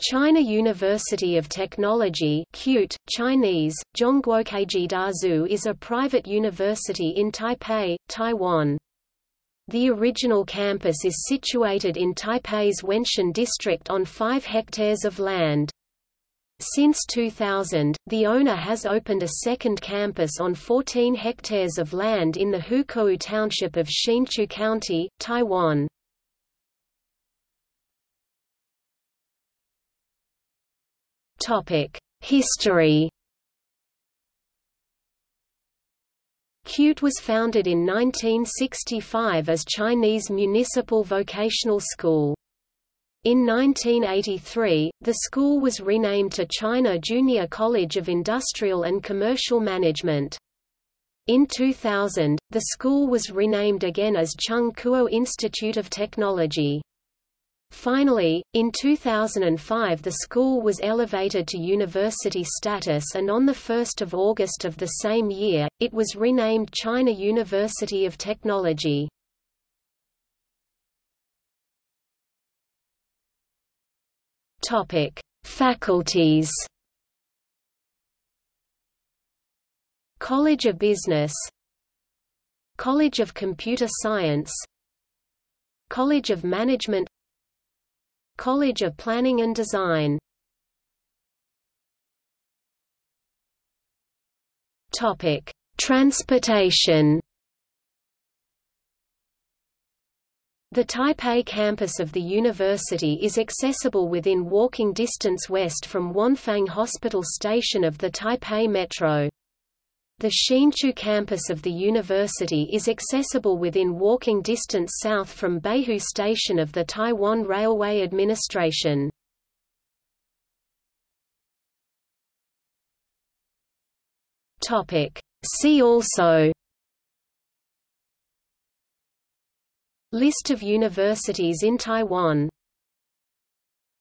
China University of Technology CUTE, Chinese, is a private university in Taipei, Taiwan. The original campus is situated in Taipei's Wenshan district on 5 hectares of land. Since 2000, the owner has opened a second campus on 14 hectares of land in the Hukou township of Hsinchu County, Taiwan. History CUTE was founded in 1965 as Chinese Municipal Vocational School. In 1983, the school was renamed to China Junior College of Industrial and Commercial Management. In 2000, the school was renamed again as Chung Kuo Institute of Technology. Finally, in 2005 the school was elevated to university status and on 1 August of the same year, it was renamed China University of Technology. Faculties. College of Business. College of Computer Science. College of Management College of Planning and Design Topic: Transportation. The Taipei campus of the university is accessible within walking distance west from Wanfang Hospital Station of the Taipei Metro. The Hsinchu campus of the university is accessible within walking distance south from Beihu Station of the Taiwan Railway Administration. See also List of universities in Taiwan